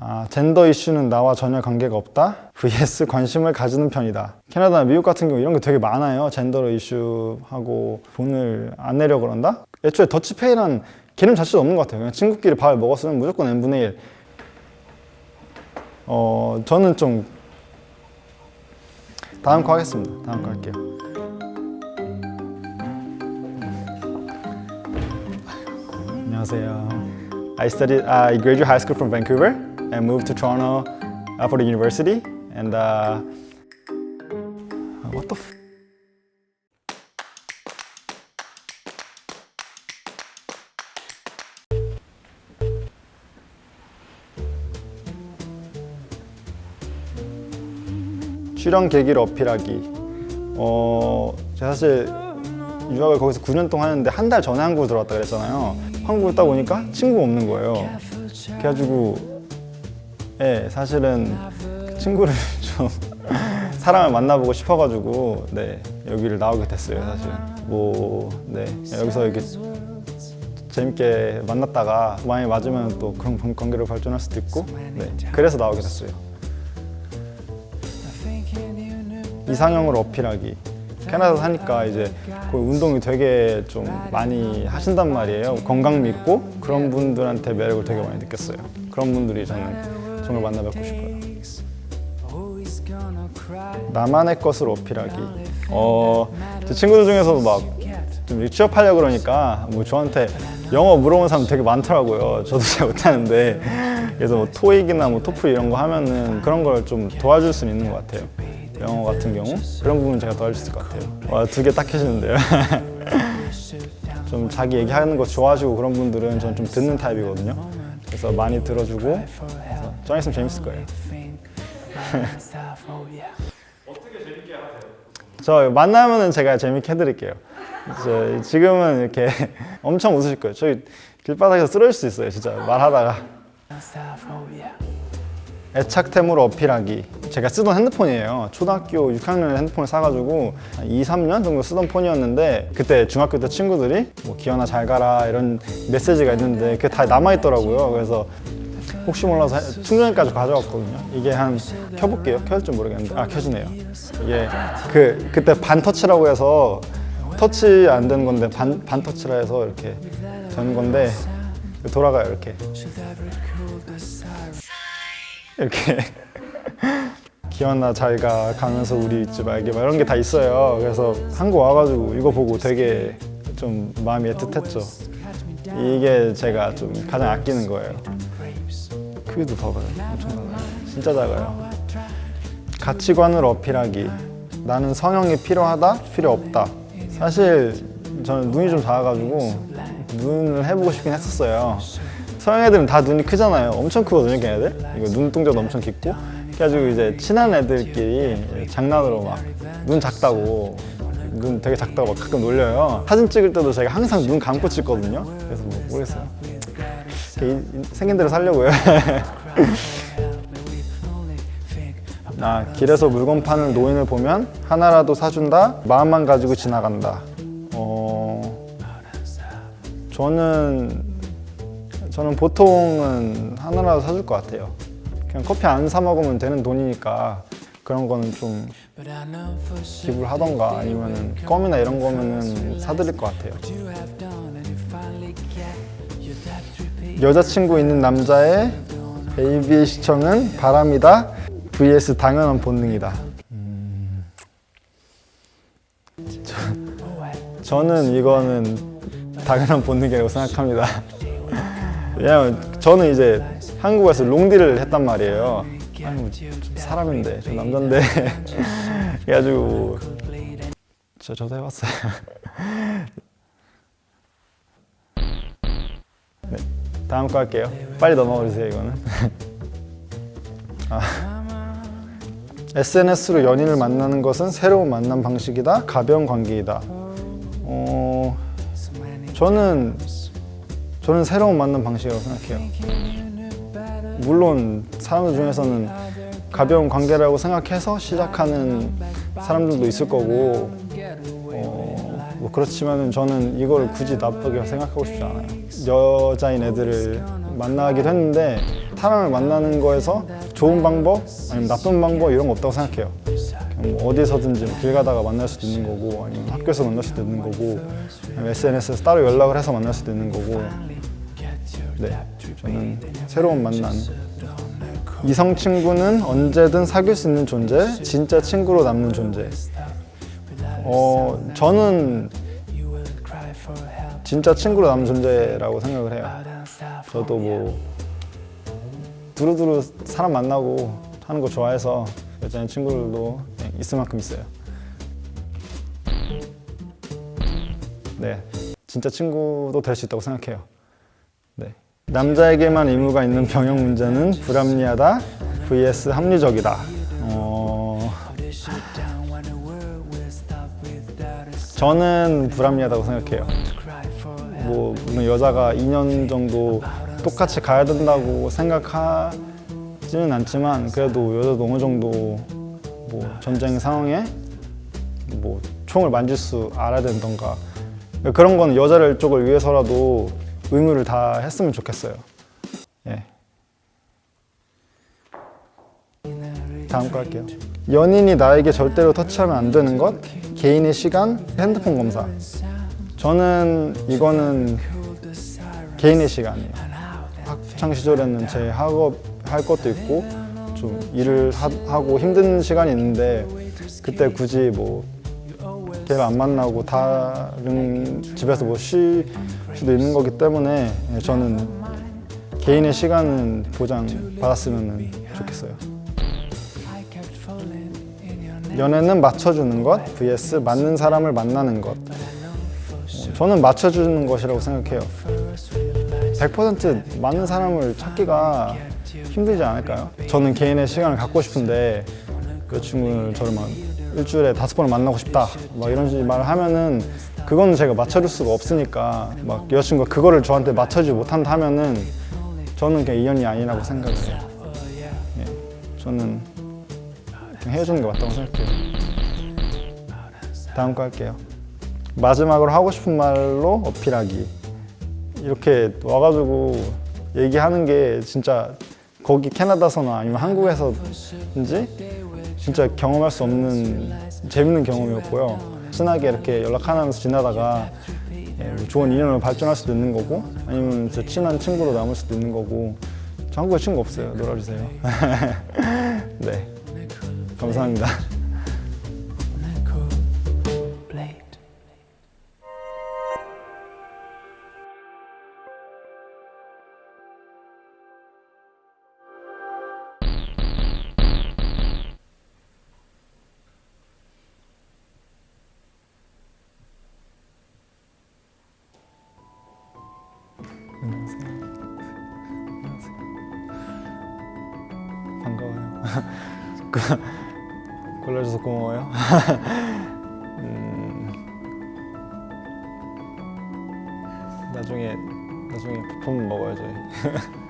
아, 젠더 이슈는 나와 전혀 관계가 없다. vs 관심을 가지는 편이다. 캐나다, 미국 같은 경우 이런 게 되게 많아요. 젠더 이슈하고 돈을 안 내려 그런다. 애초에 더치페이란 개념 자체도 없는 것 같아요. 그냥 친구끼리 밥을 먹었으면 무조건 n분의 1. 어, 저는 좀 다음 거 하겠습니다. 다음 거 할게요. 안녕하세요. I studied, I graduated high school from Vancouver and moved to Toronto uh, for the university. And uh, what the? F- 출연 계기를 어필하기. 어, 제가 사실 유학을 거기서 9년 동안 했는데 한 달 전에 한국을 들어왔다 그랬잖아요. 한국에 딱 오니까 친구가 없는 거예요. 그래가지고 예, 사실은 그 친구를 좀 사람을 만나보고 싶어가지고 네 여기를 나오게 됐어요 사실. 뭐 네 여기서 이렇게 재밌게 만났다가 많이 맞으면 또 그런 관- 관계로 발전할 수도 있고 네 그래서 나오게 됐어요. 이상형을 어필하기. 캐나다 사니까 이제 그 운동이 되게 좀 많이 하신단 말이에요. 건강 믿고 그런 분들한테 매력을 되게 많이 느꼈어요. 그런 분들이 저는 정말 만나 뵙고 싶어요. 나만의 것을 어필하기. 어, 제 친구들 중에서도 막 좀 취업하려 고 그러니까 뭐 저한테 영어 물어보는 사람 되게 많더라고요. 저도 잘 못하는데 그래서 뭐 토익이나 뭐 토플 이런 거 하면은 그런 걸 좀 도와줄 수는 있는 것 같아요. 영어 같은 경우 그런 부분 제가 도와줄 수 있을 것 같아요. 와 두 개 딱 해주는데요. 좀 자기 얘기하는 거 좋아하시고 그런 분들은 저는 좀 듣는 타입이거든요. 그래서 많이 들어주고 좀 있으면 재밌을 거예요. 저 만나면은 제가 재밌게 해드릴게요. 저 지금은 이렇게 엄청 웃으실 거예요. 저희 길바닥에서 쓰러질 수 있어요, 진짜 말하다가. 애착템으로 어필하기. 제가 쓰던 핸드폰이에요. 초등학교 6학년에 핸드폰을 사가지고 한 2, 3년 정도 쓰던 폰이었는데 그때 중학교 때 친구들이 뭐 기현아 잘 가라 이런 메시지가 있는데 그게 다 남아있더라고요. 그래서 혹시 몰라서 해- 충전기까지 가져왔거든요. 이게 한 켜볼게요. 켜질지 모르겠는데 아 켜지네요. 이게 그 그때 반 터치라고 해서 터치 안 되는 건데 반, 반 터치라 해서 이렇게 되는 건데 돌아가요 이렇게 이렇게 기현아 잘가 가면서 우리 잊지 말게 막 이런 게 다 있어요. 그래서 한국 와가지고 이거 보고 되게 좀 마음이 애틋했죠. 이게 제가 좀 가장 아끼는 거예요. 크기도 봐봐요. 엄청 작아요. 진짜 작아요. 가치관을 어필하기. 나는 성형이 필요하다? 필요 없다. 사실 저는 눈이 좀 작아가지고 눈을 해보고 싶긴 했었어요. 서양 애들은 다 눈이 크잖아요. 엄청 크거든요, 걔네들. 이거 눈동자도 엄청 깊고. 그래가지고 이제 친한 애들끼리 장난으로 막 눈 작다고 눈 되게 작다고 막 가끔 놀려요. 사진 찍을 때도 제가 항상 눈 감고 찍거든요. 그래서 뭐 모르겠어요. 이- 생긴 대로 살려고요. 아, 길에서 물건 파는 노인을 보면 하나라도 사준다, 마음만 가지고 지나간다. 어, 저는 저는 보통은 하나라도 사줄 것 같아요. 그냥 커피 안 사 먹으면 되는 돈이니까 그런 거는 좀 기부를 하던가 아니면은 껌이나 이런 거면은 사드릴 것 같아요. 여자친구 있는 남자의 AB의 시청은 바람이다 vs 당연한 본능이다. 음, 저, 저는 이거는 당연한 본능이라고 생각합니다. 왜냐면 저는 이제 한국에서 롱디를 했단 말이에요. 아니 뭐 사람인데 저 남잔데 그래가지고 저 저도 해봤어요. 네, 다음 거 할게요. 빨리 넘어가 주세요 이거는. 아. SNS로 연인을 만나는 것은 새로운 만남 방식이다, 가벼운 관계이다. 어, 저는 저는 새로운 만남 방식이라고 생각해요. 물론 사람들 중에서는 가벼운 관계라고 생각해서 시작하는 사람들도 있을 거고 어, 뭐 그렇지만은 저는 이걸 굳이 나쁘게 생각하고 싶지 않아요. 여자인 애들을 만나기도 했는데 사람을 만나는 거에서 좋은 방법 아니면 나쁜 방법 이런 거 없다고 생각해요. 뭐 어디서든지 뭐길 가다가 만날 수도 있는 거고 아니면 학교에서 만날 수도 있는 거고 SNS에서 따로 연락을 해서 만날 수도 있는 거고 네 저는 새로운 만남 이성 친구는 언제든 사귈 수 있는 존재 진짜 친구로 남는 존재 어 저는 진짜 친구로 남는 존재라고 생각을 해요 저도 뭐 두루두루 사람 만나고 하는 거 좋아해서 여자인 친구들도 있을 만큼 있어요. 네, 진짜 친구도 될 수 있다고 생각해요. 네, 남자에게만 의무가 있는 병역 문제는 불합리하다 vs 합리적이다. 저는 불합리하다고 생각해요. 뭐 물론 여자가 2년 정도 똑같이 가야 된다고 생각하지는 않지만 그래도 여자도 어느 정도 뭐 전쟁 상황에 뭐 총을 만질 수 알아야 된던가 그런 거는 여자를 쪽을 위해서라도 의무를 다 했으면 좋겠어요. 예. 다음 거 할게요. 연인이 나에게 절대로 터치하면 안 되는 것, 개인의 시간, 핸드폰 검사. 저는 이거는 개인의 시간이에요. 학창 시절에는 제 학업 할 것도 있고 좀 일을 하, 고 힘든 시간이 있는데 그때 굳이 뭐 걔를 안 만나고 다른 집에서 뭐 쉴 수도 있는 거기 때문에 저는 개인의 시간은 보장 받았으면 좋겠어요. 연애는 맞춰주는 것 vs 맞는 사람을 만나는 것. 어, 저는 맞춰주는 것이라고 생각해요. 100% 맞는 사람을 찾기가 힘들지 않을까요? 저는 개인의 시간을 갖고 싶은데 여자친구를 저를 막 일주일에 다섯 번을 만나고 싶다 막 이런 말을 하면은 그거는 제가 맞춰줄 수가 없으니까 막 여자친구가 그거를 저한테 맞춰주지 못한다 하면은 저는 그냥 인연이 아니라고 생각을 해요. 예, 저는 그냥 헤어지는 게 맞다고 생각해요. 다음 거 할게요. 마지막으로 하고 싶은 말로 어필하기. 이렇게 와가지고 얘기하는 게 진짜 거기 캐나다서나 아니면 한국에서인지 진짜 경험할 수 없는 재밌는 경험이었고요. 친하게 이렇게 연락하면서 지나다가 예, 뭐 좋은 인연으로 발전할 수도 있는 거고 아니면 진짜 친한 친구로 남을 수도 있는 거고 저 한국에 친구 없어요. 놀아주세요. 네, 감사합니다. 반가워요. 고- 골라줘서 고마워요. 음, 나중에 나중에 먹어요 저희.